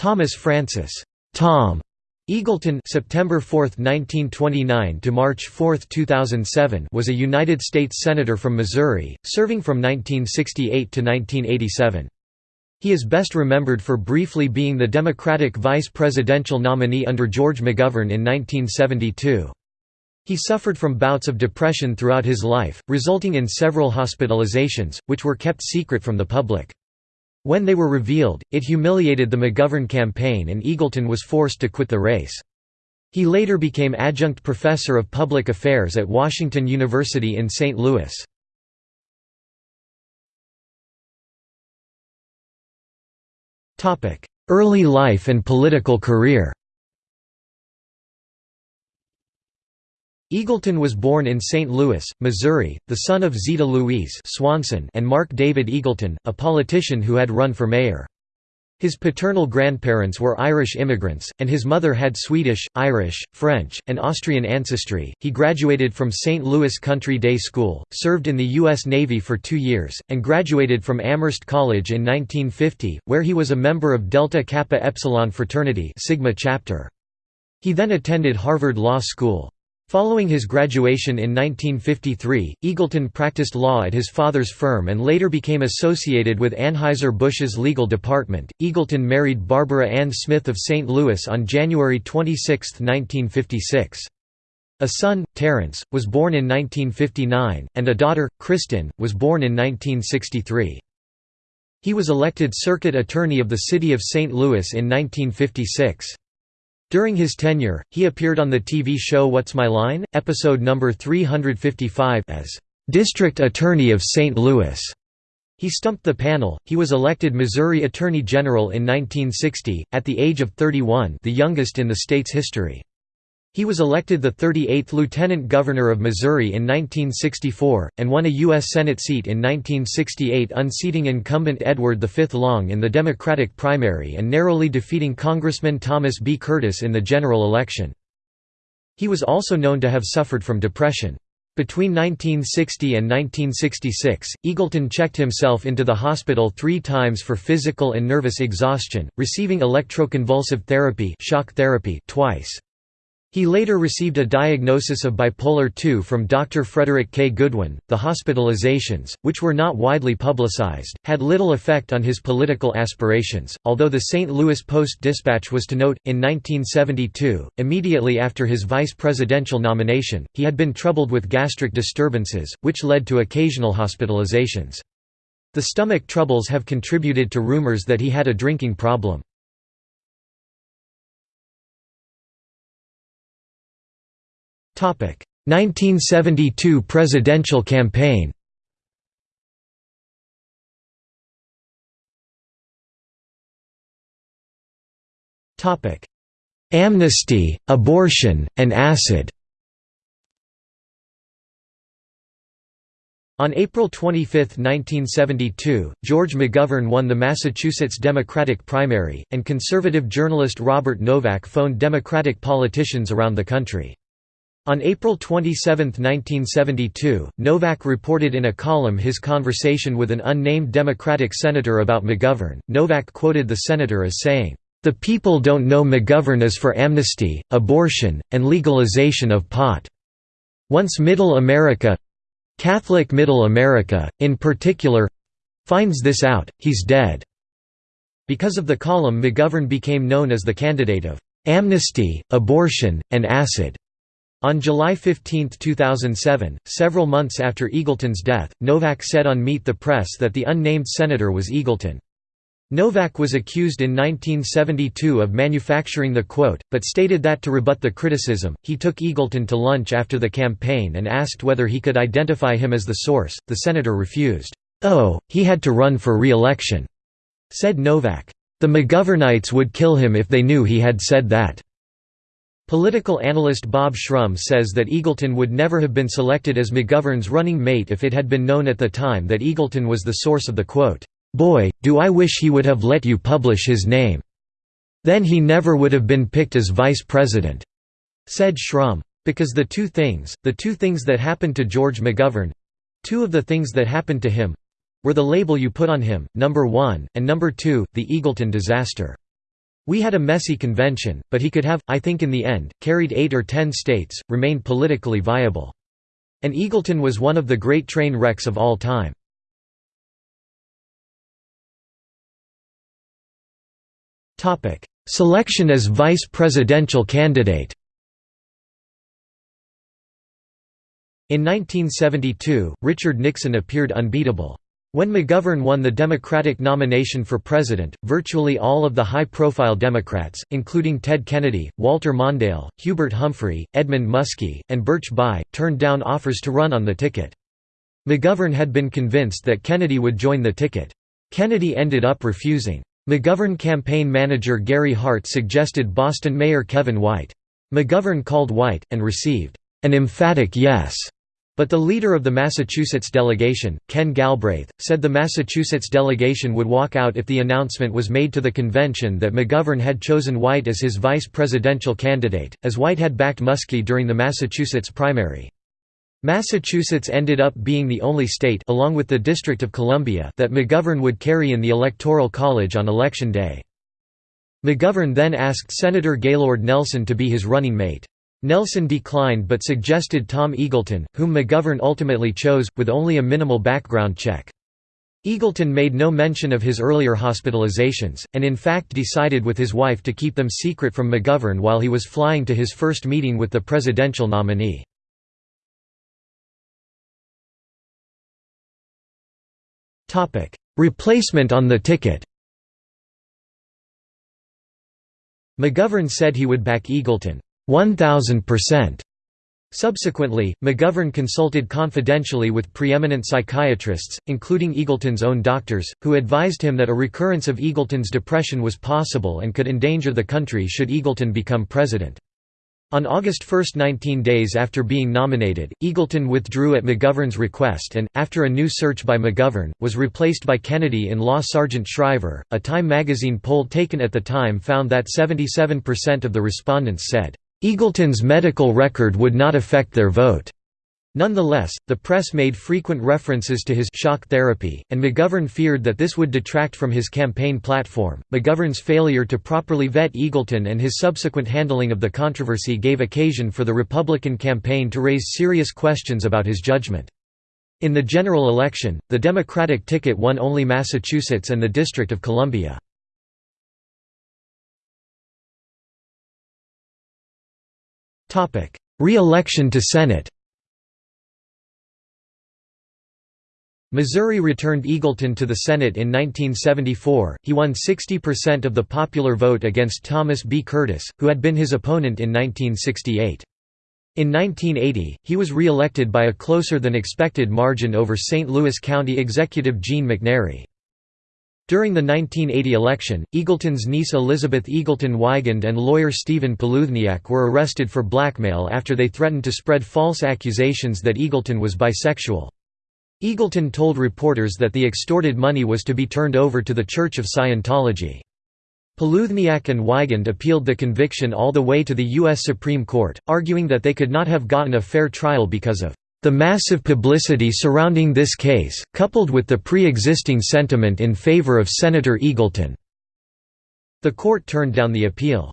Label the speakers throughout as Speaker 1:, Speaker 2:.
Speaker 1: Thomas Francis Tom Eagleton September 4, 1929 to March 4, 2007 was a United States Senator from Missouri, serving from 1968 to 1987. He is best remembered for briefly being the Democratic vice presidential nominee under George McGovern in 1972. He suffered from bouts of depression throughout his life, resulting in several hospitalizations, which were kept secret from the public. When they were revealed, it humiliated the McGovern campaign and Eagleton was forced to quit the race. He later became adjunct professor of public affairs at Washington University in St. Louis. Early life and political career Eagleton was born in St. Louis, Missouri, the son of Zeta Louise Swanson and Mark David Eagleton, a politician who had run for mayor. His paternal grandparents were Irish immigrants, and his mother had Swedish, Irish, French, and Austrian ancestry. He graduated from St. Louis Country Day School, served in the U.S. Navy for two years, and graduated from Amherst College in 1950, where he was a member of Delta Kappa Epsilon fraternity Sigma chapter. He then attended Harvard Law School. Following his graduation in 1953, Eagleton practiced law at his father's firm and later became associated with Anheuser-Busch's legal department. Eagleton married Barbara Ann Smith of St. Louis on January 26, 1956. A son, Terrence, was born in 1959, and a daughter, Kristen, was born in 1963. He was elected circuit attorney of the city of St. Louis in 1956. During his tenure, he appeared on the TV show What's My Line? episode number 355 as District Attorney of St. Louis. He stumped the panel. He was elected Missouri Attorney General in 1960 at the age of 31, the youngest in the state's history. He was elected the 38th Lieutenant Governor of Missouri in 1964, and won a U.S. Senate seat in 1968 unseating incumbent Edward V. Long in the Democratic primary and narrowly defeating Congressman Thomas B. Curtis in the general election. He was also known to have suffered from depression. Between 1960 and 1966, Eagleton checked himself into the hospital three times for physical and nervous exhaustion, receiving electroconvulsive therapy, shock therapy twice. He later received a diagnosis of bipolar II from Dr. Frederick K. Goodwin. The hospitalizations, which were not widely publicized, had little effect on his political aspirations, although the St. Louis Post-Dispatch was to note, in 1972, immediately after his vice presidential nomination, he had been troubled with gastric disturbances, which led to occasional hospitalizations. The stomach troubles have contributed to rumors that he had a drinking problem. 1972 presidential campaign. Amnesty, abortion, and acid. On April 25, 1972, George McGovern won the Massachusetts Democratic primary, and conservative journalist Robert Novak phoned Democratic politicians around the country. On April 27, 1972, Novak reported in a column his conversation with an unnamed Democratic senator about McGovern. Novak quoted the senator as saying, The people don't know McGovern is for amnesty, abortion, and legalization of pot. Once Middle America Catholic Middle America, in particular finds this out, he's dead. Because of the column, McGovern became known as the candidate of amnesty, abortion, and acid. On July 15, 2007, several months after Eagleton's death, Novak said on Meet the Press that the unnamed senator was Eagleton. Novak was accused in 1972 of manufacturing the quote, but stated that to rebut the criticism, he took Eagleton to lunch after the campaign and asked whether he could identify him as the source. The senator refused. Oh, he had to run for re-election, said Novak. The McGovernites would kill him if they knew he had said that. Political analyst Bob Shrum says that Eagleton would never have been selected as McGovern's running mate if it had been known at the time that Eagleton was the source of the quote, "'Boy, do I wish he would have let you publish his name. Then he never would have been picked as vice president,' said Shrum. Because the two things, the two things that happened to George McGovern—two of the things that happened to him—were the label you put on him, number one, and number two, the Eagleton disaster. We had a messy convention, but he could have, I think in the end, carried eight or ten states, remained politically viable. And Eagleton was one of the great train wrecks of all time. Selection as vice presidential candidate In 1972, Richard Nixon appeared unbeatable. When McGovern won the Democratic nomination for president, virtually all of the high-profile Democrats, including Ted Kennedy, Walter Mondale, Hubert Humphrey, Edmund Muskie, and Birch Bayh, turned down offers to run on the ticket. McGovern had been convinced that Kennedy would join the ticket. Kennedy ended up refusing. McGovern campaign manager Gary Hart suggested Boston Mayor Kevin White. McGovern called White, and received an emphatic yes. But the leader of the Massachusetts delegation, Ken Galbraith, said the Massachusetts delegation would walk out if the announcement was made to the convention that McGovern had chosen White as his vice presidential candidate, as White had backed Muskie during the Massachusetts primary. Massachusetts ended up being the only state along with the District of Columbia that McGovern would carry in the Electoral College on Election Day. McGovern then asked Senator Gaylord Nelson to be his running mate. Nelson declined but suggested Tom Eagleton, whom McGovern ultimately chose, with only a minimal background check. Eagleton made no mention of his earlier hospitalizations, and in fact decided with his wife to keep them secret from McGovern while he was flying to his first meeting with the presidential nominee. Replacement on the ticket McGovern said he would back Eagleton. 1000%. Subsequently, McGovern consulted confidentially with preeminent psychiatrists, including Eagleton's own doctors, who advised him that a recurrence of Eagleton's depression was possible and could endanger the country should Eagleton become president. On August 1 19 days after being nominated, Eagleton withdrew at McGovern's request and, after a new search by McGovern, was replaced by Kennedy-in-law Sargent Shriver. A Time magazine poll taken at the time found that 77% of the respondents said, Eagleton's medical record would not affect their vote. Nonetheless, the press made frequent references to his shock therapy, and McGovern feared that this would detract from his campaign platform. McGovern's failure to properly vet Eagleton and his subsequent handling of the controversy gave occasion for the Republican campaign to raise serious questions about his judgment. In the general election, the Democratic ticket won only Massachusetts and the District of Columbia. Re-election to Senate Missouri returned Eagleton to the Senate in 1974. He won 60% of the popular vote against Thomas B. Curtis, who had been his opponent in 1968. In 1980, he was re-elected by a closer than expected margin over St. Louis County Executive Gene McNary. During the 1980 election, Eagleton's niece Elizabeth Eagleton Weigand and lawyer Stephen Poludniak were arrested for blackmail after they threatened to spread false accusations that Eagleton was bisexual. Eagleton told reporters that the extorted money was to be turned over to the Church of Scientology. Poludniak and Weigand appealed the conviction all the way to the U.S. Supreme Court, arguing that they could not have gotten a fair trial because of the massive publicity surrounding this case, coupled with the pre-existing sentiment in favor of Senator Eagleton. The court turned down the appeal.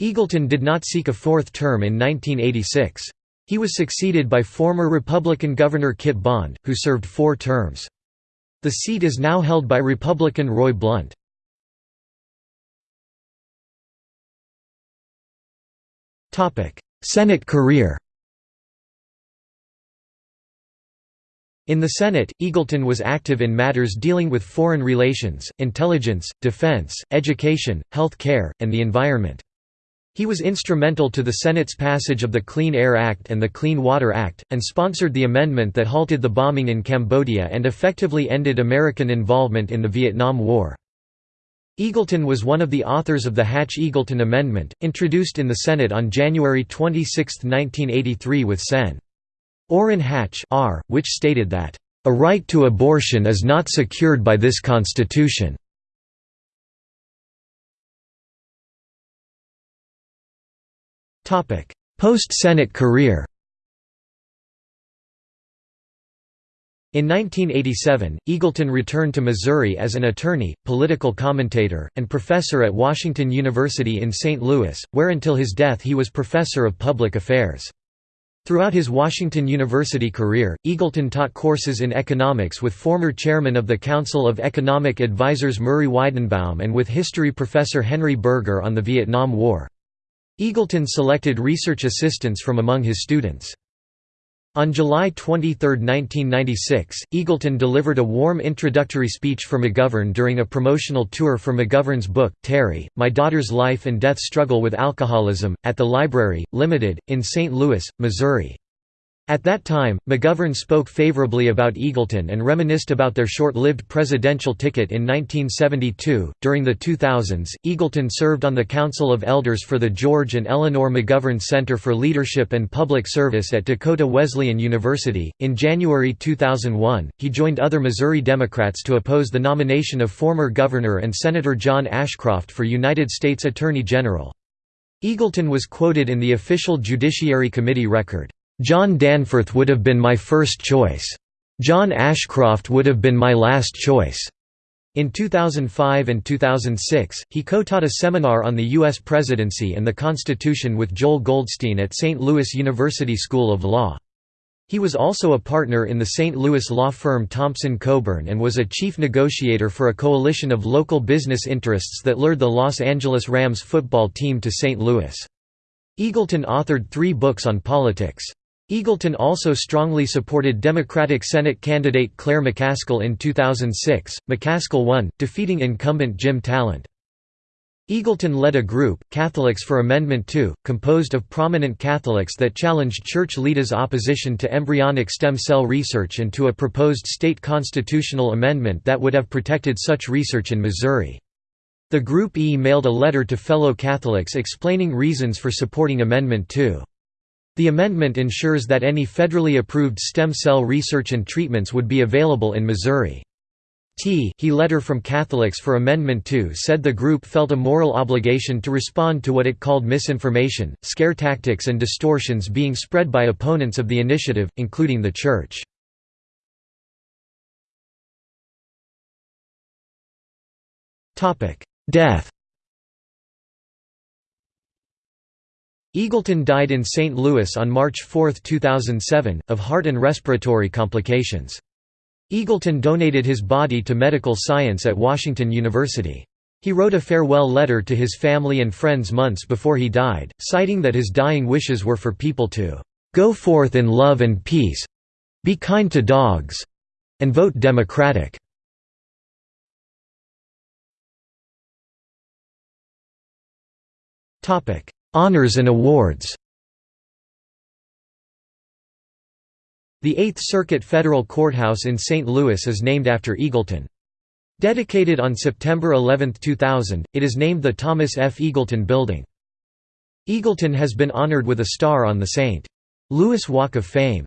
Speaker 1: Eagleton did not seek a fourth term in 1986. He was succeeded by former Republican Governor Kit Bond, who served four terms. The seat is now held by Republican Roy Blunt. Senate career In the Senate, Eagleton was active in matters dealing with foreign relations, intelligence, defense, education, health care, and the environment. He was instrumental to the Senate's passage of the Clean Air Act and the Clean Water Act, and sponsored the amendment that halted the bombing in Cambodia and effectively ended American involvement in the Vietnam War. Eagleton was one of the authors of the Hatch-Eagleton Amendment, introduced in the Senate on January 26, 1983 with Sen. Orrin Hatch R., which stated that, "...a right to abortion is not secured by this Constitution." Post-Senate career In 1987, Eagleton returned to Missouri as an attorney, political commentator, and professor at Washington University in St. Louis, where until his death he was professor of public affairs. Throughout his Washington University career, Eagleton taught courses in economics with former chairman of the Council of Economic Advisers Murray Weidenbaum and with history professor Henry Berger on the Vietnam War. Eagleton selected research assistants from among his students. On July 23, 1996, Eagleton delivered a warm introductory speech for McGovern during a promotional tour for McGovern's book, Terry, My Daughter's Life and Death Struggle with Alcoholism, at the Library, Limited, in St. Louis, Missouri. At that time, McGovern spoke favorably about Eagleton and reminisced about their short-lived presidential ticket in 1972. During the 2000s, Eagleton served on the Council of Elders for the George and Eleanor McGovern Center for Leadership and Public Service at Dakota Wesleyan University. In January 2001, he joined other Missouri Democrats to oppose the nomination of former Governor and Senator John Ashcroft for United States Attorney General. Eagleton was quoted in the official Judiciary Committee record. John Danforth would have been my first choice. John Ashcroft would have been my last choice. In 2005 and 2006, he co-taught a seminar on the U.S. presidency and the Constitution with Joel Goldstein at St. Louis University School of Law. He was also a partner in the St. Louis law firm Thompson Coburn and was a chief negotiator for a coalition of local business interests that lured the Los Angeles Rams football team to St. Louis. Eagleton authored three books on politics. Eagleton also strongly supported Democratic Senate candidate Claire McCaskill in 2006. McCaskill won, defeating incumbent Jim Talent. Eagleton led a group, Catholics for Amendment 2, composed of prominent Catholics that challenged Church leaders' opposition to embryonic stem cell research and to a proposed state constitutional amendment that would have protected such research in Missouri. The Group E mailed a letter to fellow Catholics explaining reasons for supporting Amendment 2. The amendment ensures that any federally approved stem cell research and treatments would be available in Missouri. T he letter from Catholics for Amendment 2 said the group felt a moral obligation to respond to what it called misinformation, scare tactics and distortions being spread by opponents of the initiative, including the Church. Death Eagleton died in St. Louis on March 4, 2007, of heart and respiratory complications. Eagleton donated his body to medical science at Washington University. He wrote a farewell letter to his family and friends months before he died, citing that his dying wishes were for people to "...go forth in love and peace be kind to dogs and vote Democratic." Honors and awards The Eighth Circuit Federal Courthouse in St. Louis is named after Eagleton. Dedicated on September 11, 2000, it is named the Thomas F. Eagleton Building. Eagleton has been honored with a star on the St. Louis Walk of Fame.